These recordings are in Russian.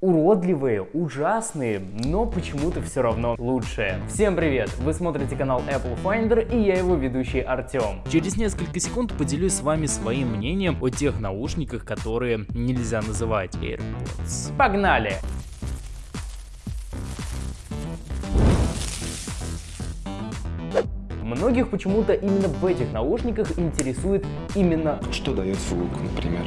уродливые, ужасные, но почему-то все равно лучшие. Всем привет! Вы смотрите канал Apple Finder и я его ведущий Артем. Через несколько секунд поделюсь с вами своим мнением о тех наушниках, которые нельзя называть AirPods. Погнали! Многих почему-то именно в этих наушниках интересует именно... Что дает звук, например?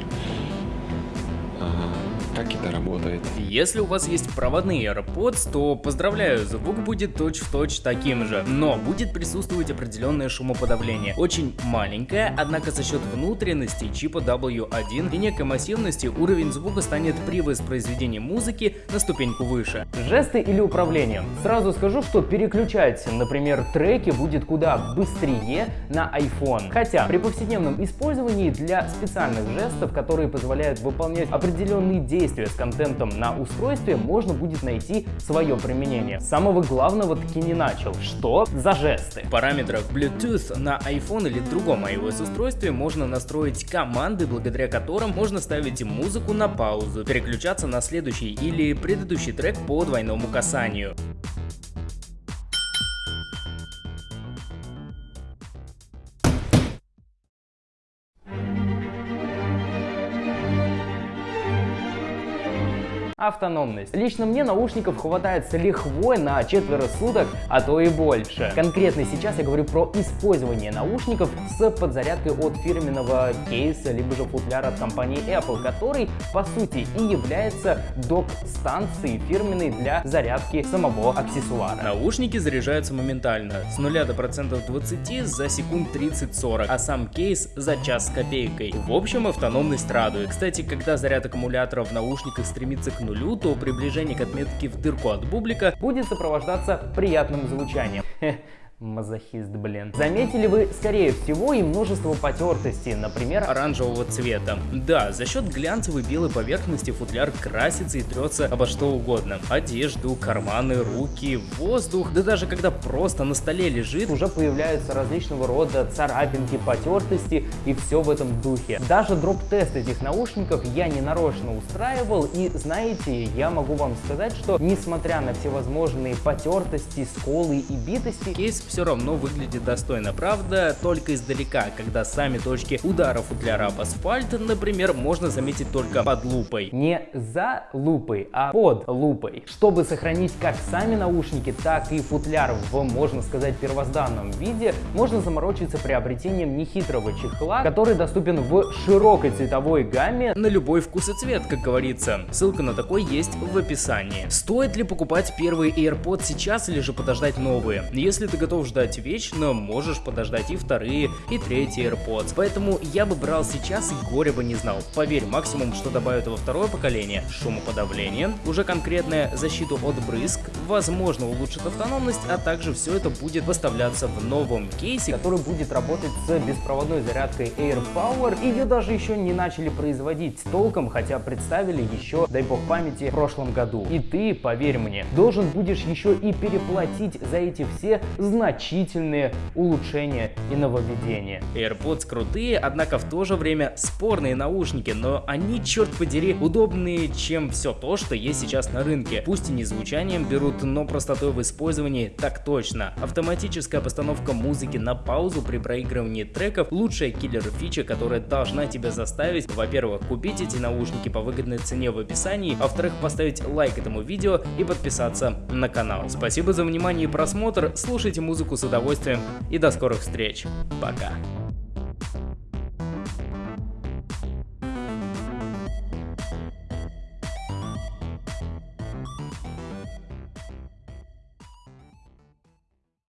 Ага как это работает. Если у вас есть проводные AirPods, то поздравляю, звук будет точь-в-точь -точь таким же, но будет присутствовать определенное шумоподавление. Очень маленькое, однако за счет внутренности чипа W1 и некой массивности уровень звука станет при воспроизведении музыки на ступеньку выше. Жесты или управление? Сразу скажу, что переключать, например, треки будет куда быстрее на iPhone. Хотя при повседневном использовании для специальных жестов, которые позволяют выполнять определенные действия, взаимодействия с контентом на устройстве можно будет найти свое применение. Самого главного таки не начал. Что за жесты? В параметрах Bluetooth на iPhone или другом iOS устройстве можно настроить команды, благодаря которым можно ставить музыку на паузу, переключаться на следующий или предыдущий трек по двойному касанию. Автономность. Лично мне наушников хватает с лихвой на четверо суток, а то и больше. Конкретно сейчас я говорю про использование наушников с подзарядкой от фирменного кейса, либо же футляра от компании Apple, который по сути и является док-станцией фирменной для зарядки самого аксессуара. Наушники заряжаются моментально, с 0 до процентов 20 за секунд 30-40, а сам кейс за час с копейкой. В общем, автономность радует. Кстати, когда заряд аккумулятора в наушниках стремится к нулю, то приближение к отметке в дырку от бублика будет сопровождаться приятным звучанием. Мазохист, блин. Заметили вы, скорее всего, и множество потертостей, например, оранжевого цвета. Да, за счет глянцевой белой поверхности футляр красится и трется обо что угодно. Одежду, карманы, руки, воздух, да даже когда просто на столе лежит, уже появляются различного рода царапинки, потертости и все в этом духе. Даже дроп-тест этих наушников я не нарочно устраивал, и знаете, я могу вам сказать, что несмотря на всевозможные потертости, сколы и битости, кейс все равно выглядит достойно. Правда, только издалека, когда сами точки удара футляра об асфальт, например, можно заметить только под лупой. Не за лупой, а под лупой. Чтобы сохранить как сами наушники, так и футляр в, можно сказать, первозданном виде, можно заморочиться приобретением нехитрого чехла, который доступен в широкой цветовой гамме на любой вкус и цвет, как говорится. Ссылка на такой есть в описании. Стоит ли покупать первый AirPods сейчас или же подождать новые? Если ты готов готов ждать вечно, можешь подождать и вторые, и третьи AirPods. Поэтому я бы брал сейчас и горя бы не знал. Поверь, максимум, что добавят во второе поколение, шумоподавление, уже конкретная защиту от брызг, возможно улучшит автономность, а также все это будет поставляться в новом кейсе, который будет работать с беспроводной зарядкой AirPower. Ее даже еще не начали производить толком, хотя представили еще, дай бог памяти, в прошлом году. И ты, поверь мне, должен будешь еще и переплатить за эти все значительные улучшения и нововведения. AirPods крутые, однако в то же время спорные наушники, но они, черт подери, удобнее, чем все то, что есть сейчас на рынке. Пусть и не звучанием берут, но простотой в использовании так точно. Автоматическая постановка музыки на паузу при проигрывании треков – лучшая киллер-фича, которая должна тебя заставить, во-первых, купить эти наушники по выгодной цене в описании, а во-вторых, поставить лайк этому видео и подписаться на канал. Спасибо за внимание и просмотр, слушайте музыку с удовольствием и до скорых встреч. Пока.